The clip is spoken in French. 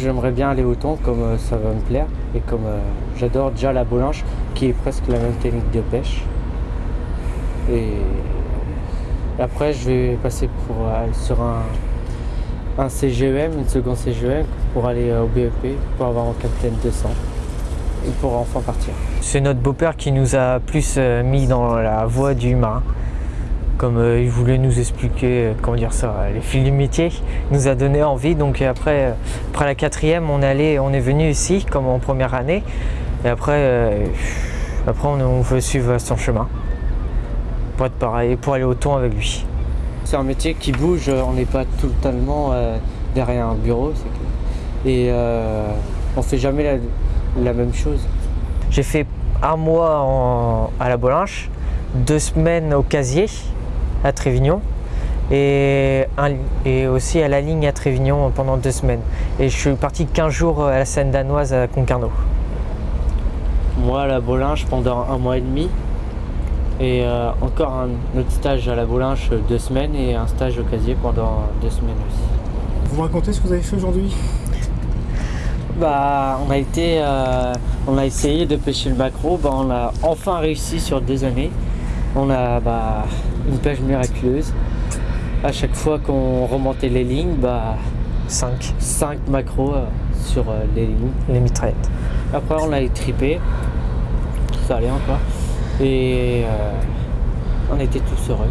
j'aimerais bien aller au thon comme euh, ça va me plaire. Et comme euh, j'adore déjà la bolinche qui est presque la même technique de pêche. Et après je vais passer pour, euh, sur un, CGEM, une seconde CGEM pour aller au BEP, pour avoir un capitaine 200 et pour enfin partir. C'est notre beau-père qui nous a plus mis dans la voie du marin. Comme euh, il voulait nous expliquer, euh, comment dire ça, les fils du métier, il nous a donné envie. Donc après, euh, après la quatrième, on est allé, on est venu ici, comme en première année. Et après, après on, on veut suivre son chemin pour être pareil, pour aller au thon avec lui. C'est un métier qui bouge, on n'est pas totalement derrière un bureau. que- Et on fait jamais la, la même chose. J'ai fait un mois en- à la Bolinche, deux semaines au casier à Trévignon et, un- et aussi à la ligne à Trévignon pendant deux semaines. Et je suis parti 15 jours à la Seine danoise à Concarneau. Moi à la Bolinche pendant un mois et demi. Et euh, encore un autre stage à la Bolinche deux semaines et un stage au casier pendant deux semaines aussi. Vous me racontez ce que vous avez fait aujourd'hui? Bah, on a été, euh, on a essayé de pêcher le macro. Bah, on a enfin réussi sur deux années. On a bah, une pêche miraculeuse. À chaque fois qu'on remontait les lignes, bah, 5, 5 macros euh, sur euh, les lignes. les mitraillettes. Après, on a étripé. Ça allait encore. Et euh, on était tous heureux.